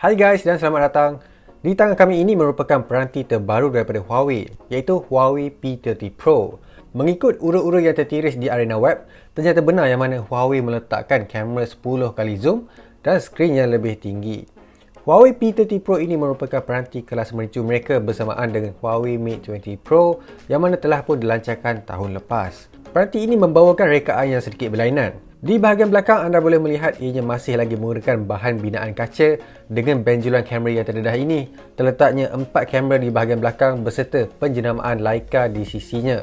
Hai guys dan selamat datang. Di tangan kami ini merupakan peranti terbaru daripada Huawei iaitu Huawei P30 Pro. Mengikut urut-urut yang tertiris di arena web, ternyata benar yang mana Huawei meletakkan kamera 10 kali zoom dan skrin yang lebih tinggi. Huawei P30 Pro ini merupakan peranti kelas mericu mereka bersamaan dengan Huawei Mate 20 Pro yang mana telah pun dilancarkan tahun lepas. Peranti ini membawakan rekaan yang sedikit berlainan. Di bahagian belakang anda boleh melihat ianya masih lagi menggunakan bahan binaan kaca dengan benjolan kamera yang terdedah ini. Terletaknya empat kamera di bahagian belakang berserta penjenamaan Leica di sisinya.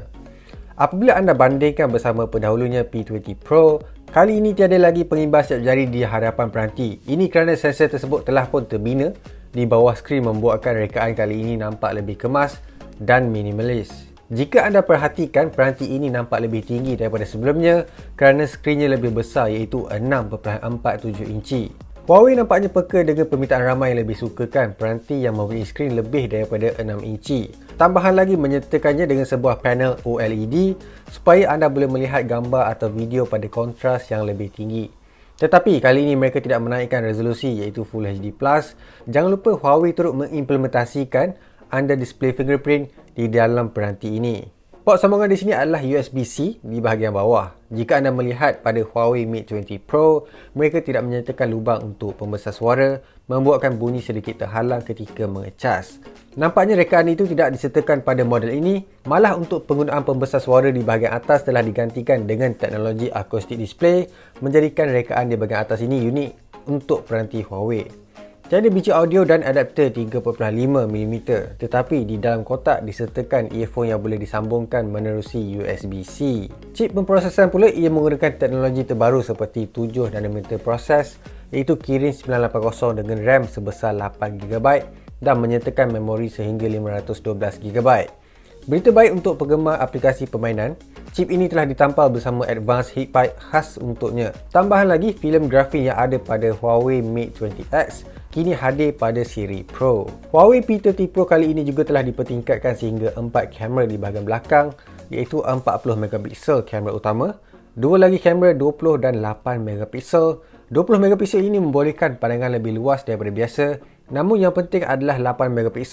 Apabila anda bandingkan bersama pendahulunya P20 Pro, kali ini tiada lagi pengimbas siap jari di hadapan peranti. Ini kerana sensor tersebut telah pun terbina di bawah skrin membuatkan rekaan kali ini nampak lebih kemas dan minimalis. Jika anda perhatikan, peranti ini nampak lebih tinggi daripada sebelumnya kerana skrinnya lebih besar iaitu 6.47 inci. Huawei nampaknya peka dengan permintaan ramai yang lebih sukakan peranti yang mempunyai skrin lebih daripada 6 inci. Tambahan lagi menyertakannya dengan sebuah panel OLED supaya anda boleh melihat gambar atau video pada kontras yang lebih tinggi. Tetapi kali ini mereka tidak menaikkan resolusi iaitu Full HD+. Jangan lupa Huawei turut mengimplementasikan under display fingerprint di dalam peranti ini. Port sambungan di sini adalah USB-C di bahagian bawah. Jika anda melihat pada Huawei Mate 20 Pro, mereka tidak menyertakan lubang untuk pembesar suara, membuatkan bunyi sedikit terhalang ketika mengecas. Nampaknya rekaan itu tidak disertakan pada model ini, malah untuk penggunaan pembesar suara di bahagian atas telah digantikan dengan teknologi acoustic display, menjadikan rekaan di bahagian atas ini unik untuk peranti Huawei. Tiada biji audio dan adapter 3.5mm tetapi di dalam kotak disertakan earphone yang boleh disambungkan menerusi USB-C. Chip pemprosesan pula ia menggunakan teknologi terbaru seperti 7nm proses iaitu Kirin 980 dengan RAM sebesar 8GB dan menyertakan memori sehingga 512GB. Berita baik untuk penggemar aplikasi permainan, chip ini telah ditampal bersama advanced heat pipe khas untuknya. Tambahan lagi, filem grafik yang ada pada Huawei Mate 20X kini hadir pada siri Pro. Huawei P30 Pro kali ini juga telah dipertingkatkan sehingga 4 kamera di bahagian belakang iaitu 40MP kamera utama, dua lagi kamera 20 dan 8MP. 20MP ini membolehkan pandangan lebih luas daripada biasa namun yang penting adalah 8MP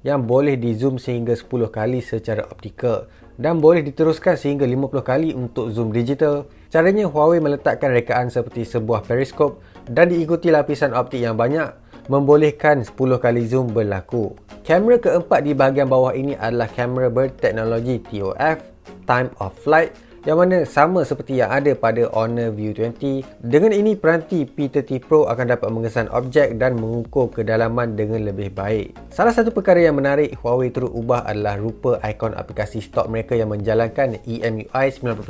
yang boleh di zoom sehingga 10 kali secara optikal dan boleh diteruskan sehingga 50 kali untuk zoom digital. Caranya Huawei meletakkan rekaan seperti sebuah periskop dan diikuti lapisan optik yang banyak membolehkan 10 kali zoom berlaku. Kamera keempat di bahagian bawah ini adalah kamera berteknologi TOF, Time of Flight yang mana sama seperti yang ada pada Honor View 20. Dengan ini, peranti P30 Pro akan dapat mengesan objek dan mengukur kedalaman dengan lebih baik. Salah satu perkara yang menarik Huawei turut ubah adalah rupa ikon aplikasi stok mereka yang menjalankan EMUI 9.1.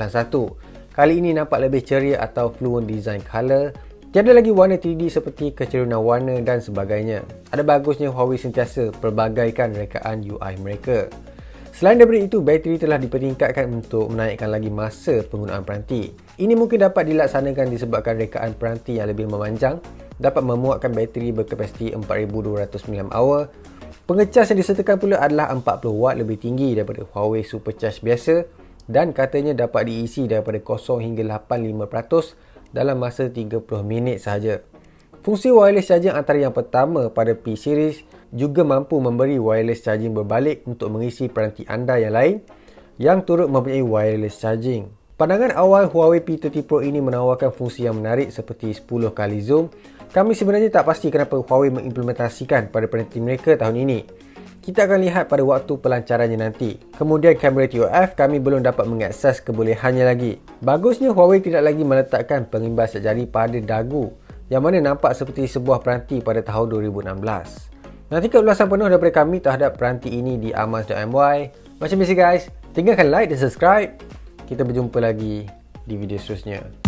Kali ini nampak lebih ceria atau fluent design color Tiada lagi warna 3D seperti kecerunan warna dan sebagainya. Ada bagusnya Huawei sentiasa perbagaikan rekaan UI mereka. Selain daripada itu, bateri telah dipertingkatkan untuk menaikkan lagi masa penggunaan peranti. Ini mungkin dapat dilaksanakan disebabkan rekaan peranti yang lebih memanjang dapat memuatkan bateri berkapasiti 4200 mAh. Pengecas yang disertakan pula adalah 40W lebih tinggi daripada Huawei Supercharge biasa dan katanya dapat diisi daripada 0 hingga 85% dalam masa 30 minit sahaja. Fungsi wireless charging antara yang pertama pada P series juga mampu memberi wireless charging berbalik untuk mengisi peranti anda yang lain yang turut mempunyai wireless charging. Pandangan awal Huawei P30 Pro ini menawarkan fungsi yang menarik seperti 10 kali zoom. Kami sebenarnya tak pasti kenapa Huawei mengimplementasikan pada peranti mereka tahun ini. Kita akan lihat pada waktu pelancarannya nanti. Kemudian kamera TOF kami belum dapat mengakses kebolehannya lagi. Bagusnya Huawei tidak lagi meletakkan pengimbas jari pada dagu yang mana nampak seperti sebuah peranti pada tahun 2016. Nantikan ulasan penuh daripada kami terhadap peranti ini di amas.my. Macam biasa guys, tinggalkan like dan subscribe. Kita berjumpa lagi di video seterusnya.